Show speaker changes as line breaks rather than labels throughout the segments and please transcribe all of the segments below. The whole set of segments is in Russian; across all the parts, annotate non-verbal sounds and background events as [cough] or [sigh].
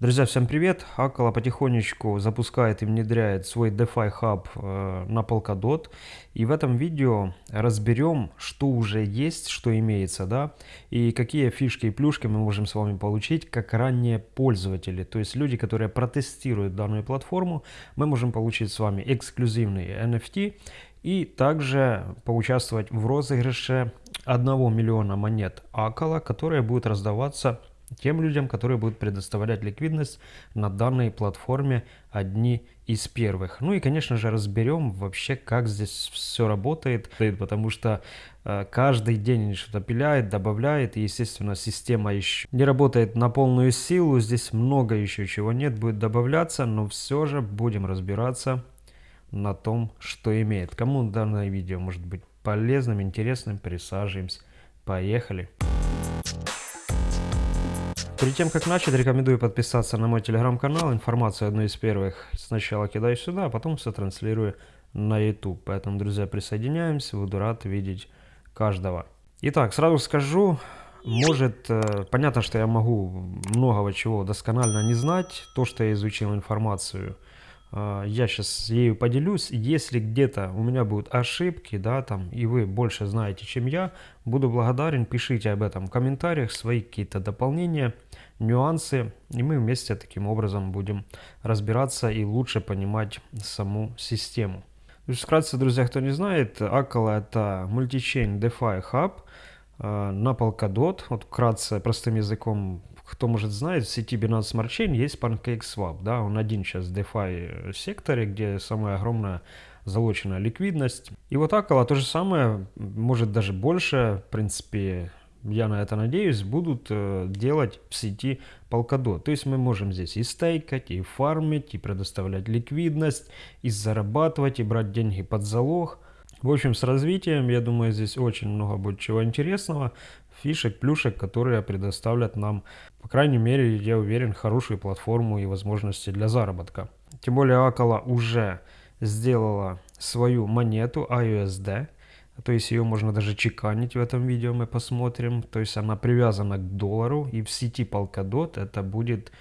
Друзья, всем привет! Акала потихонечку запускает и внедряет свой DeFi Hub э, на Polkadot. И в этом видео разберем, что уже есть, что имеется, да, и какие фишки и плюшки мы можем с вами получить, как ранние пользователи. То есть люди, которые протестируют данную платформу, мы можем получить с вами эксклюзивные NFT и также поучаствовать в розыгрыше 1 миллиона монет Акала, которые будут раздаваться тем людям, которые будут предоставлять ликвидность на данной платформе одни из первых. Ну и, конечно же, разберем вообще, как здесь все работает, потому что э, каждый день что-то пиляет, добавляет, и, естественно, система еще не работает на полную силу, здесь много еще чего нет, будет добавляться, но все же будем разбираться на том, что имеет. Кому данное видео может быть полезным, интересным, присаживаемся. Поехали! Перед тем, как начать, рекомендую подписаться на мой телеграм-канал. Информацию одну из первых сначала кидаю сюда, а потом все транслирую на YouTube. Поэтому, друзья, присоединяемся. Буду рад видеть каждого. Итак, сразу скажу, может, э, понятно, что я могу многого чего досконально не знать. То, что я изучил информацию – а, я сейчас ею поделюсь. Если где-то у меня будут ошибки, да, там, и вы больше знаете, чем я, буду благодарен, пишите об этом в комментариях, свои какие-то дополнения, нюансы, и мы вместе таким образом будем разбираться и лучше понимать саму систему. То есть, вкратце, друзья, кто не знает, Акала это мультичейн DeFi Hub а, на Polkadot. Вот вкратце, простым языком кто может знать, в сети Binance Smart Chain есть PancakeSwap, да, он один сейчас в DeFi секторе, где самая огромная залоченная ликвидность. И вот Акала то же самое, может даже больше, в принципе, я на это надеюсь, будут э, делать в сети Polkadot. То есть мы можем здесь и стейкать, и фармить, и предоставлять ликвидность, и зарабатывать, и брать деньги под залог. В общем, с развитием, я думаю, здесь очень много будет чего интересного фишек, плюшек, которые предоставлят нам, по крайней мере, я уверен, хорошую платформу и возможности для заработка. Тем более Акала уже сделала свою монету AUSD, то есть ее можно даже чеканить в этом видео, мы посмотрим. То есть она привязана к доллару, и в сети Polkadot это будет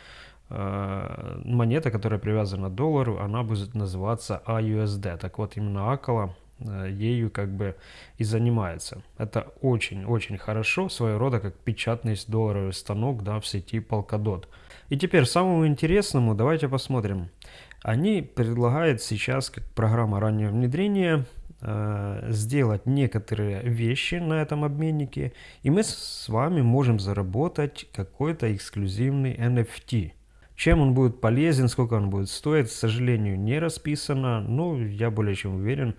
э, монета, которая привязана к доллару, она будет называться AUSD. Так вот, именно Акала Э, ею как бы и занимается. Это очень-очень хорошо, своего рода как печатный долларовый станок да, в сети Polkadot. И теперь самому интересному давайте посмотрим. Они предлагают сейчас как программа раннего внедрения сделать некоторые вещи на этом обменнике, и мы с вами можем заработать какой-то эксклюзивный NFT. Чем он будет полезен, сколько он будет стоить, к сожалению, не расписано, но я более чем уверен,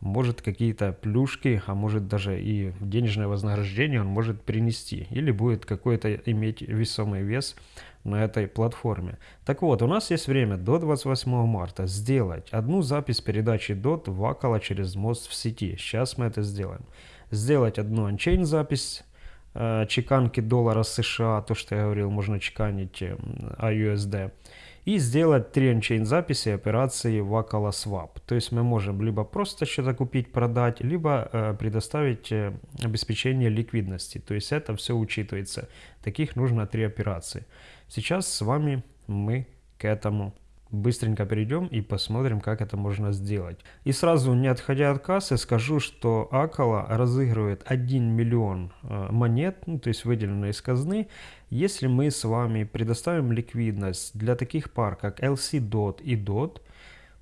может какие-то плюшки, а может даже и денежное вознаграждение он может принести. Или будет какой-то иметь весомый вес на этой платформе. Так вот, у нас есть время до 28 марта сделать одну запись передачи DOT в Акала через мост в сети. Сейчас мы это сделаем. Сделать одну анчейн запись Э, чеканки доллара США, то, что я говорил, можно чеканить AUSD, эм, и сделать 3 ончейн записи операции в Akala Swap. То есть мы можем либо просто что-то купить, продать, либо э, предоставить э, обеспечение ликвидности. То есть это все учитывается. Таких нужно 3 операции. Сейчас с вами мы к этому быстренько перейдем и посмотрим, как это можно сделать. И сразу, не отходя от кассы, скажу, что Акала разыгрывает 1 миллион э, монет, ну, то есть выделенные из казны, если мы с вами предоставим ликвидность для таких пар, как LC-DOT и DOT,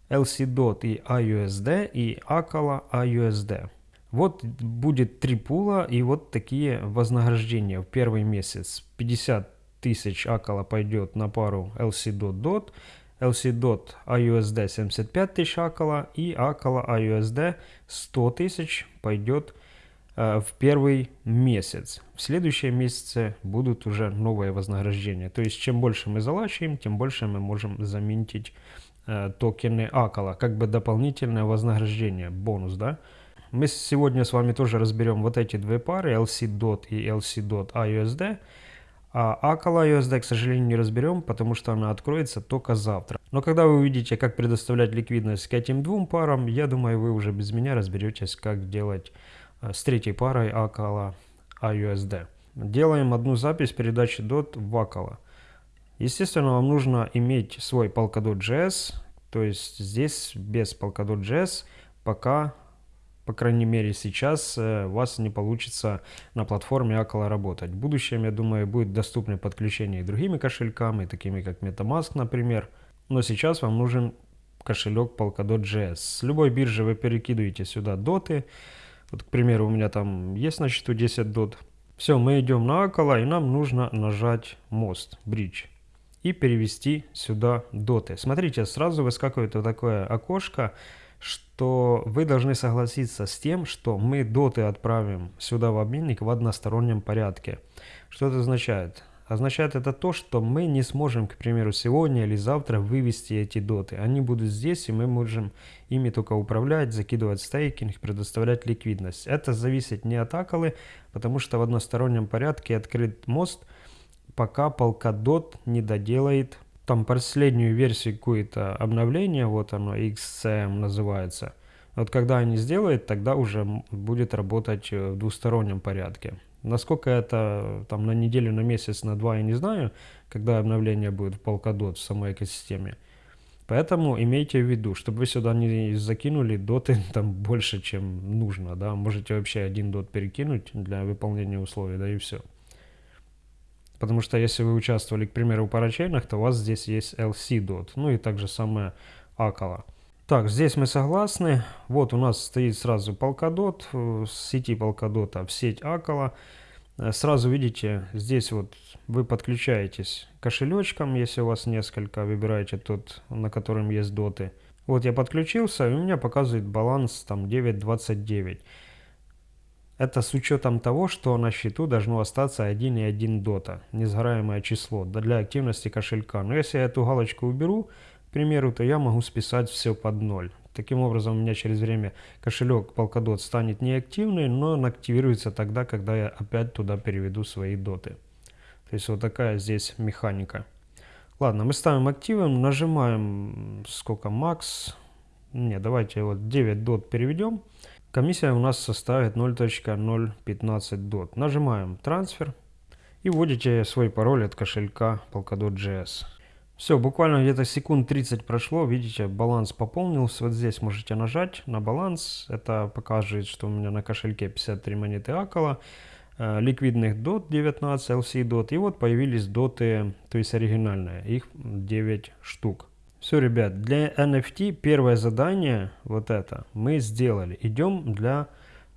LC-DOT и AUSD и Акала AUSD. Вот будет три пула и вот такие вознаграждения в первый месяц. 50 тысяч Акала пойдет на пару LC-DOT-DOT, LC-DOT AUSD 75 тысяч акала и акала AUSD 100 тысяч пойдет э, в первый месяц. В следующем месяце будут уже новые вознаграждения. То есть чем больше мы залачиваем, тем больше мы можем заменить э, токены акала. Как бы дополнительное вознаграждение, бонус, да? Мы сегодня с вами тоже разберем вот эти две пары, LC-DOT и LC-DOT AUSD. А Акала USD, к сожалению, не разберем, потому что она откроется только завтра. Но когда вы увидите, как предоставлять ликвидность к этим двум парам, я думаю, вы уже без меня разберетесь, как делать э, с третьей парой Акала AUSD. Делаем одну запись передачи DOT в Акала. Естественно, вам нужно иметь свой Polkadot.js, то есть здесь без Polkadot.js пока, по крайней мере сейчас, э, у вас не получится на платформе Акала работать. В будущем, я думаю, будет доступно подключение и другими кошельками, такими как MetaMask, например. Но сейчас вам нужен кошелек Polkadot.js. С любой биржи вы перекидываете сюда доты. Вот, к примеру, у меня там есть на счету 10 дот. Все, мы идем на Акала, и нам нужно нажать мост, бридж и перевести сюда доты. Смотрите, сразу выскакивает вот такое окошко, что вы должны согласиться с тем, что мы доты отправим сюда в обменник в одностороннем порядке. Что это означает? Означает это то, что мы не сможем, к примеру, сегодня или завтра вывести эти доты. Они будут здесь, и мы можем ими только управлять, закидывать стейкинг, предоставлять ликвидность. Это зависит не от аколы, потому что в одностороннем порядке открыт мост – пока Polkadot не доделает там последнюю версию какое-то обновление, вот оно, XCM называется. Вот когда они сделают, тогда уже будет работать э, в двустороннем порядке. Насколько это там на неделю, на месяц, на два, я не знаю, когда обновление будет в Polkadot в самой экосистеме. Поэтому имейте в виду, чтобы вы сюда не закинули доты [laughs] там больше, чем нужно, да, можете вообще один дот перекинуть для выполнения условий, да и все. Потому что если вы участвовали, к примеру, в парачейнах, то у вас здесь есть LC-DOT, ну и также самое Акала. Так, здесь мы согласны. Вот у нас стоит сразу Polkadot, э, с сети Polkadot в сеть Акала. Э, сразу видите, здесь вот вы подключаетесь кошелечком, если у вас несколько, выбираете тот, на котором есть доты. Вот я подключился, и у меня показывает баланс там 9.29. Это с учетом того, что на счету должно остаться 1,1 дота, несгораемое число для активности кошелька. Но если я эту галочку уберу, к примеру, то я могу списать все под ноль. Таким образом, у меня через время кошелек Polkadot станет неактивный, но он активируется тогда, когда я опять туда переведу свои доты. То есть вот такая здесь механика. Ладно, мы ставим активом, нажимаем сколько макс. Не, давайте вот 9 дот переведем. Комиссия у нас составит 0.015 DOT. Нажимаем трансфер и вводите свой пароль от кошелька Polkadot.js. Все, буквально где-то секунд 30 прошло, видите, баланс пополнился. Вот здесь можете нажать на баланс. Это покажет, что у меня на кошельке 53 монеты Акала, э, ликвидных DOT 19, LC DOT. И вот появились доты, то есть оригинальные, их 9 штук. Все, ребят, для NFT первое задание, вот это, мы сделали. Идем, для,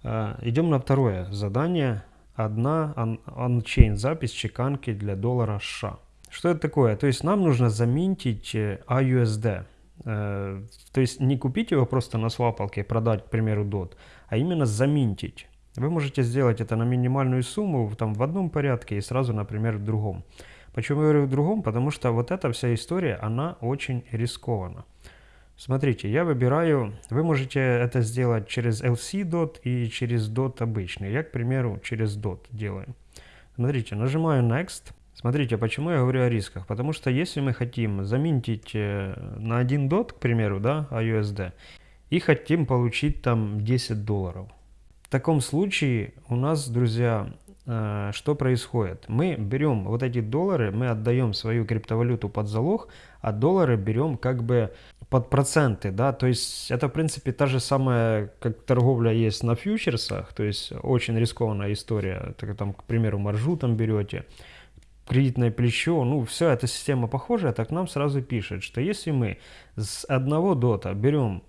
э, идем на второе задание. Одна on-chain запись чеканки для доллара США. Что это такое? То есть нам нужно заминтить AUSD. Э, то есть не купить его просто на свапалке и продать, к примеру, DOT, а именно заминтить. Вы можете сделать это на минимальную сумму там, в одном порядке и сразу, например, в другом. Почему я говорю в другом? Потому что вот эта вся история, она очень рискована. Смотрите, я выбираю, вы можете это сделать через LC-DOT и через DOT обычный. Я, к примеру, через DOT делаю. Смотрите, нажимаю Next. Смотрите, почему я говорю о рисках? Потому что если мы хотим заминтить э, на один DOT, к примеру, да, USD, и хотим получить там 10 долларов. В таком случае у нас, друзья, что происходит? Мы берем вот эти доллары, мы отдаем свою криптовалюту под залог, а доллары берем как бы под проценты, да, то есть это в принципе та же самая, как торговля есть на фьючерсах, то есть очень рискованная история, так, там, к примеру, маржу там берете, кредитное плечо, ну, все, эта система похожая, так нам сразу пишет, что если мы с одного дота берем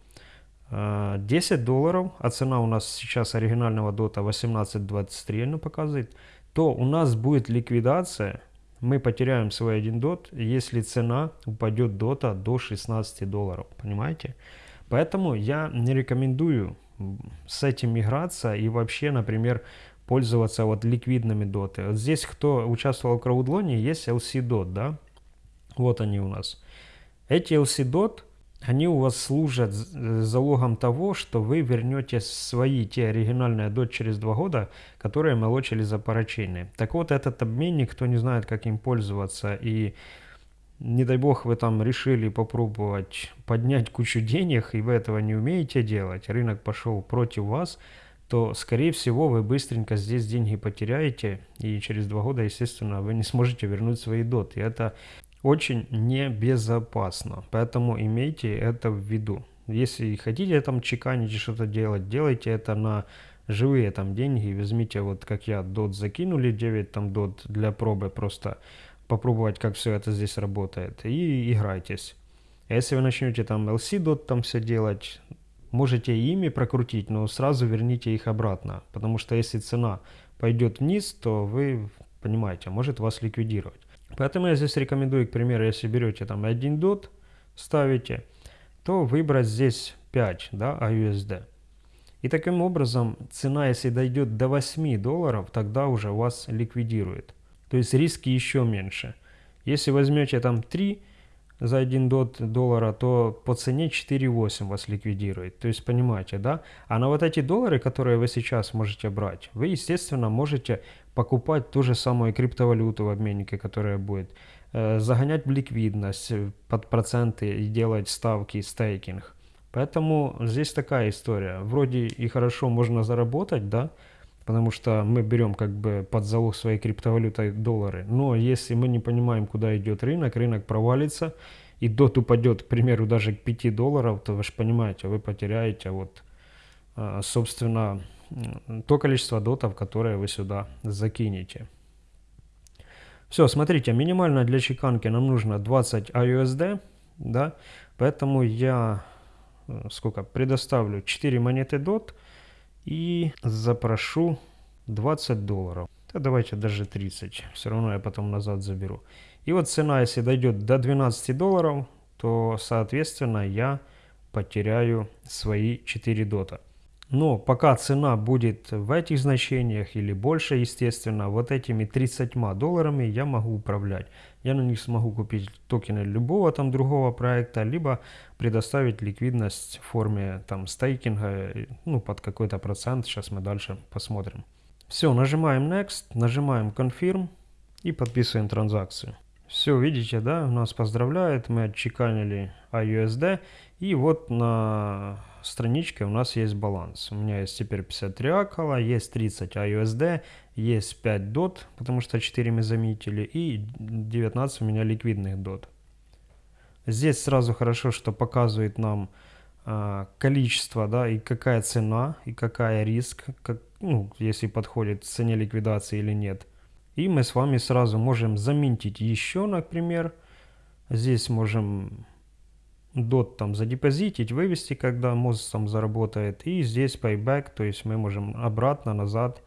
10 э, долларов, а цена у нас сейчас оригинального дота 18.23 она показывает, то у нас будет ликвидация, мы потеряем свой один дот, если цена упадет дота до 16 долларов, понимаете? Поэтому я не рекомендую с этим играться и вообще, например, пользоваться вот ликвидными доты. Вот здесь, кто участвовал в краудлоне, есть LC DOT, да? Вот они у нас. Эти LC DOT они у вас служат э, залогом того, что вы вернете свои те оригинальные DOT через два года, которые молочили за парачейны. Так вот, этот обменник, кто не знает, как им пользоваться, и не дай бог вы там решили попробовать поднять кучу денег, и вы этого не умеете делать, рынок пошел против вас, то, скорее всего, вы быстренько здесь деньги потеряете, и через два года, естественно, вы не сможете вернуть свои доты. Это очень небезопасно. Поэтому имейте это в виду. Если хотите там чеканить и что-то делать, делайте это на живые там деньги. Возьмите вот как я дот закинули 9 там дот для пробы просто попробовать как все это здесь работает и играйтесь. А если вы начнете там LC дот там все делать, можете ими прокрутить, но сразу верните их обратно. Потому что если цена пойдет вниз, то вы понимаете, может вас ликвидировать. Поэтому я здесь рекомендую, к примеру, если берете там один дот, ставите, то выбрать здесь 5 да, AUSD. И таким образом цена, если дойдет до 8 долларов, тогда уже вас ликвидирует. То есть риски еще меньше. Если возьмете там 3 за 1 дот доллара, то по цене 4,8 вас ликвидирует. То есть понимаете, да? А на вот эти доллары, которые вы сейчас можете брать, вы, естественно, можете покупать ту же самую криптовалюту в обменнике, которая будет, э, загонять в ликвидность э, под проценты и делать ставки, стейкинг. Поэтому здесь такая история. Вроде и хорошо можно заработать, да, потому что мы берем как бы под залог своей криптовалютой доллары. Но если мы не понимаем, куда идет рынок, рынок провалится, и дот упадет, к примеру, даже к 5 долларов, то вы же понимаете, вы потеряете вот, а, собственно, то количество дотов, которое вы сюда закинете. Все, смотрите, минимально для чеканки нам нужно 20 AUSD, да, поэтому я э, сколько предоставлю 4 монеты DOT, и запрошу 20 долларов. Да давайте даже 30, все равно я потом назад заберу. И вот цена, если дойдет до 12 долларов, то, соответственно, я потеряю свои 4 дота. Но пока цена будет в этих значениях или больше, естественно, вот этими 30 долларами я могу управлять. Я на них смогу купить токены любого там другого проекта, либо предоставить ликвидность в форме там стейкинга, ну под какой-то процент. Сейчас мы дальше посмотрим. Все, нажимаем Next, нажимаем Confirm и подписываем транзакцию. Все, видите, да, нас поздравляет, мы отчеканили AUSD. И вот на страничке у нас есть баланс. У меня есть теперь 53 акала, есть 30 AUSD, есть 5 DOT, потому что 4 мы заметили, и 19 у меня ликвидных DOT. Здесь сразу хорошо, что показывает нам э, количество, да, и какая цена, и какая риск, как, ну, если подходит цене ликвидации или нет. И мы с вами сразу можем заметить еще, например, здесь можем дот там задепозитить, вывести, когда мост там заработает. И здесь payback, то есть мы можем обратно, назад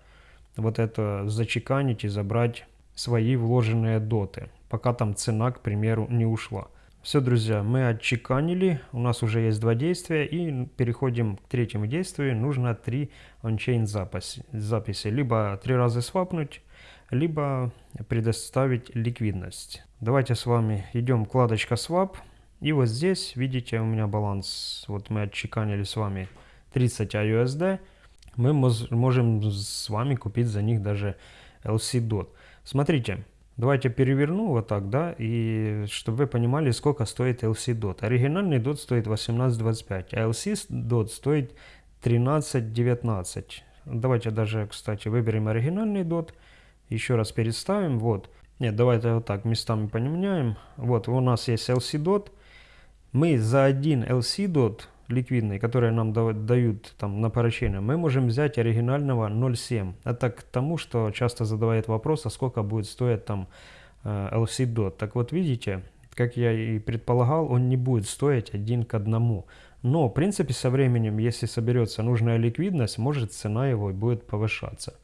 вот это зачеканить и забрать свои вложенные доты, пока там цена, к примеру, не ушла. Все, друзья, мы отчеканили, у нас уже есть два действия, и переходим к третьему действию. Нужно три ончейн записи, записи. Либо три раза свапнуть, либо предоставить ликвидность. Давайте с вами идем вкладочка Swap. И вот здесь, видите, у меня баланс, вот мы отчеканили с вами 30 AUSD. Мы можем с вами купить за них даже LC DOT. Смотрите, давайте переверну вот так, да, и чтобы вы понимали, сколько стоит LC DOT. Оригинальный DOT стоит 18.25, а LC DOT стоит 13.19. Давайте даже, кстати, выберем оригинальный DOT. Еще раз переставим. Вот. Нет, давайте вот так местами поменяем. Вот, у нас есть LC DOT. Мы за один LC DOT ликвидный, который нам дают там на поручение, мы можем взять оригинального 0.7. Это к тому, что часто задавает вопрос, а сколько будет стоить там э, LC DOT. Так вот, видите, как я и предполагал, он не будет стоить один к одному. Но, в принципе, со временем, если соберется нужная ликвидность, может цена его будет повышаться.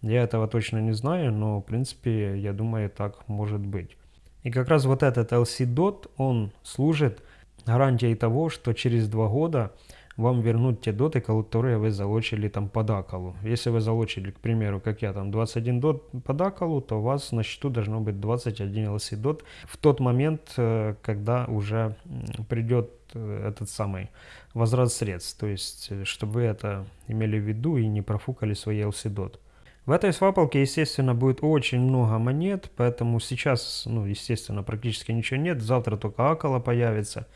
Я этого точно не знаю, но в принципе я думаю так может быть. И как раз вот этот LC DOT, он служит гарантией того, что через два года вам вернут те доты, которые вы залочили там под акалу. Если вы залочили, к примеру, как я там 21 дот под акалу, то у вас на счету должно быть 21 LC дот в тот момент, э, когда уже придет э, этот самый возврат средств. То есть, э, чтобы вы это имели в виду и не профукали свои LC дот. В этой свапалке, естественно, будет очень много монет, поэтому сейчас, ну, естественно, практически ничего нет. Завтра только Акала появится.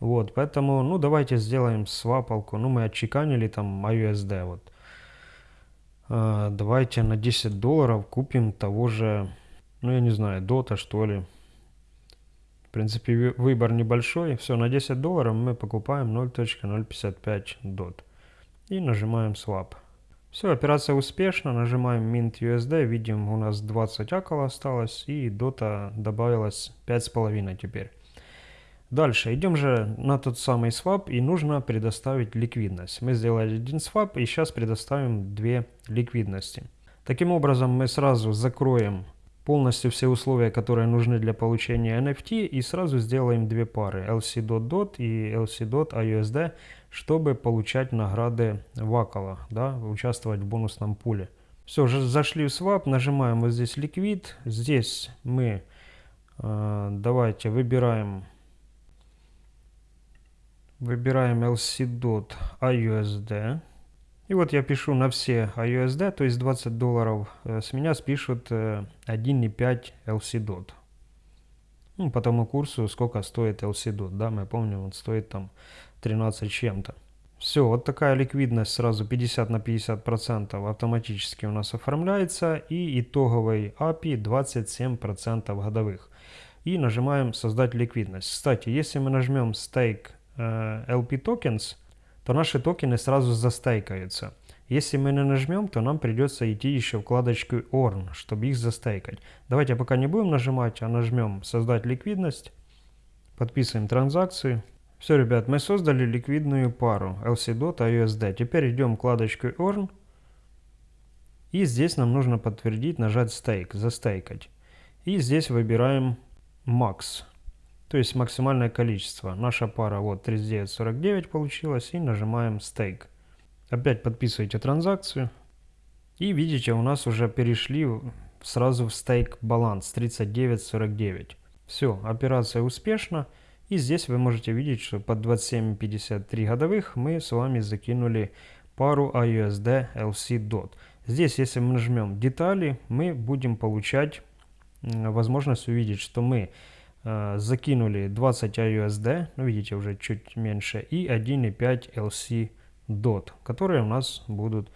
Вот, поэтому, ну, давайте сделаем свапалку. Ну, мы отчеканили там USD, вот. А, давайте на 10 долларов купим того же, ну, я не знаю, Дота, что ли. В принципе, выбор небольшой. Все, на 10 долларов мы покупаем 0.055 DOT. И нажимаем Swap. Все, операция успешна. Нажимаем Mint USD. Видим, у нас 20 акала осталось. И дота добавилось 5,5 теперь. Дальше, идем же на тот самый свап и нужно предоставить ликвидность. Мы сделали один свап и сейчас предоставим две ликвидности. Таким образом мы сразу закроем полностью все условия, которые нужны для получения NFT и сразу сделаем две пары LC.DOT и LC.IUSD, чтобы получать награды Вакала, да, участвовать в бонусном пуле. Все, зашли в свап, нажимаем вот здесь ликвид, здесь мы э, давайте выбираем Выбираем LC.dot. И вот я пишу на все IUSD, то есть 20 долларов. Э, с меня спишут 1.5 э, LC.dot. Ну, по тому курсу, сколько стоит LC.dot, да, мы помним, он стоит там 13 чем-то. Все, вот такая ликвидность сразу 50 на 50 процентов автоматически у нас оформляется. И итоговый API 27 процентов годовых. И нажимаем создать ликвидность. Кстати, если мы нажмем стейк LP э, tokens, то наши токены сразу застейкаются. Если мы не нажмем, то нам придется идти еще вкладочку Earn, чтобы их застейкать. Давайте пока не будем нажимать, а нажмем создать ликвидность. Подписываем транзакцию. Все, ребят, мы создали ликвидную пару LC.DOT USD. Теперь идем вкладочку Earn. И здесь нам нужно подтвердить, нажать Stake, застейкать. И здесь выбираем Max то есть максимальное количество. Наша пара вот 39.49 получилась и нажимаем Stake. Опять подписываете транзакцию и видите у нас уже перешли сразу в стейк баланс 39.49. Все, операция успешна. И здесь вы можете видеть, что под 27.53 годовых мы с вами закинули пару AUSD LC DOT. Здесь, если мы нажмем детали, мы будем получать возможность увидеть, что мы закинули 20 IUSD, ну видите уже чуть меньше, и 1.5 LC DOT, которые у нас будут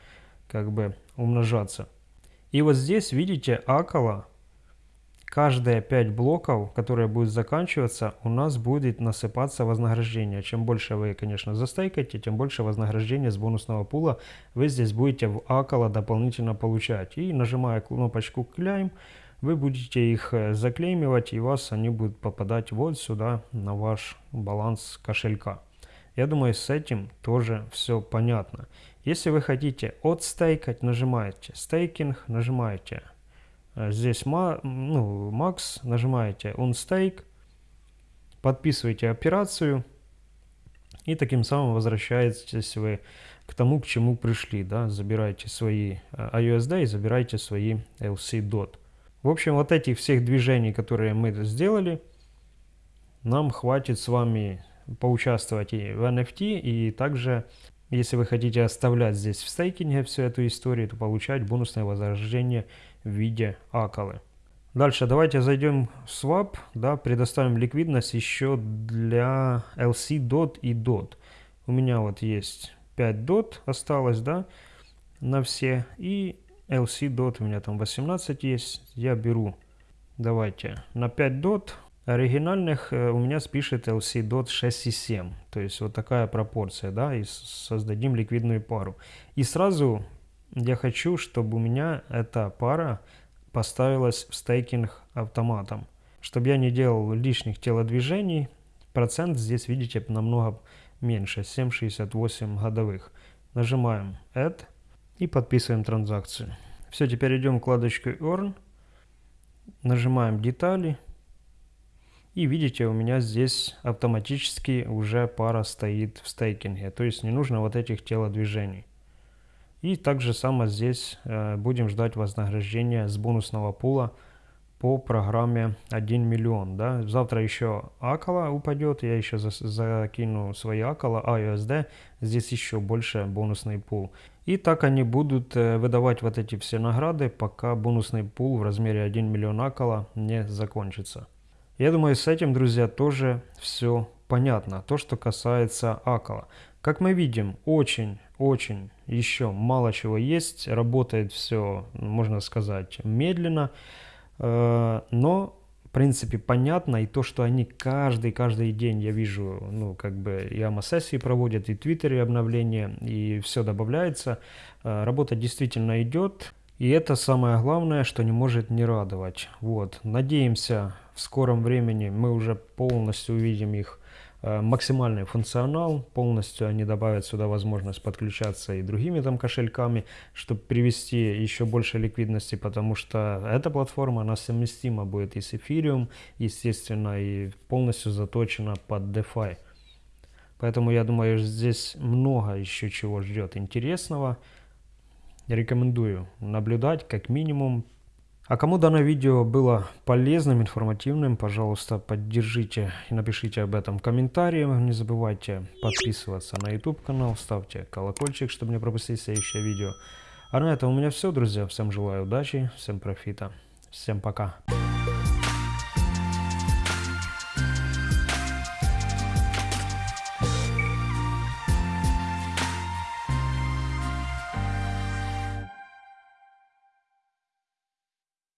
как бы умножаться. И вот здесь видите около каждые 5 блоков, которые будут заканчиваться, у нас будет насыпаться вознаграждение. Чем больше вы, конечно, застейкаете, тем больше вознаграждения с бонусного пула вы здесь будете в около дополнительно получать. И нажимая кнопочку «Claim», вы будете их э, заклеймивать, и вас они будут попадать вот сюда, на ваш баланс кошелька. Я думаю, с этим тоже все понятно. Если вы хотите отстейкать, нажимаете стейкинг, нажимаете э, здесь ну, max, нажимаете unstake, подписываете операцию, и таким самым возвращаетесь вы к тому, к чему пришли. Да? Забираете свои IUSD э, и забираете свои LC. В общем, вот этих всех движений, которые мы сделали, нам хватит с вами поучаствовать и в NFT, и также, если вы хотите оставлять здесь в стейкинге всю эту историю, то получать бонусное вознаграждение в виде акалы. Дальше давайте зайдем в Swap, да, предоставим ликвидность еще для LC DOT и DOT. У меня вот есть 5 DOT осталось, да, на все, и LC dot у меня там 18 есть. Я беру, давайте, на 5 дот оригинальных э, у меня спишет LC dot 6,7. То есть вот такая пропорция, да, и создадим ликвидную пару. И сразу я хочу, чтобы у меня эта пара поставилась в стейкинг автоматом. Чтобы я не делал лишних телодвижений, процент здесь, видите, намного меньше, 7,68 годовых. Нажимаем Add и подписываем транзакцию. Все, теперь идем в вкладочку Earn, нажимаем детали и видите, у меня здесь автоматически уже пара стоит в стейкинге, то есть не нужно вот этих телодвижений. И также само здесь э, будем ждать вознаграждения с бонусного пула по программе 1 миллион. Да? Завтра еще Акала упадет, я еще за, закину свои Акала, AUSD, здесь еще больше бонусный пул. И так они будут э, выдавать вот эти все награды, пока бонусный пул в размере 1 миллион Акала не закончится. Я думаю, с этим, друзья, тоже все понятно. То, что касается Акала. Как мы видим, очень-очень еще мало чего есть. Работает все, можно сказать, медленно. Э, но принципе, понятно, и то, что они каждый-каждый день, я вижу, ну, как бы и АМА-сессии проводят, и в Твиттере обновления, и все добавляется, э, работа действительно идет, и это самое главное, что не может не радовать. Вот, надеемся, в скором времени мы уже полностью увидим их максимальный функционал, полностью они добавят сюда возможность подключаться и другими там кошельками, чтобы привести еще больше ликвидности, потому что эта платформа, она совместима будет и с Ethereum, естественно, и полностью заточена под DeFi. Поэтому я думаю, здесь много еще чего ждет интересного. Рекомендую наблюдать как минимум а кому данное видео было полезным, информативным, пожалуйста, поддержите и напишите об этом в комментарии. Не забывайте подписываться на YouTube канал, ставьте колокольчик, чтобы не пропустить следующее видео. А на этом у меня все, друзья. Всем желаю удачи, всем профита. Всем пока.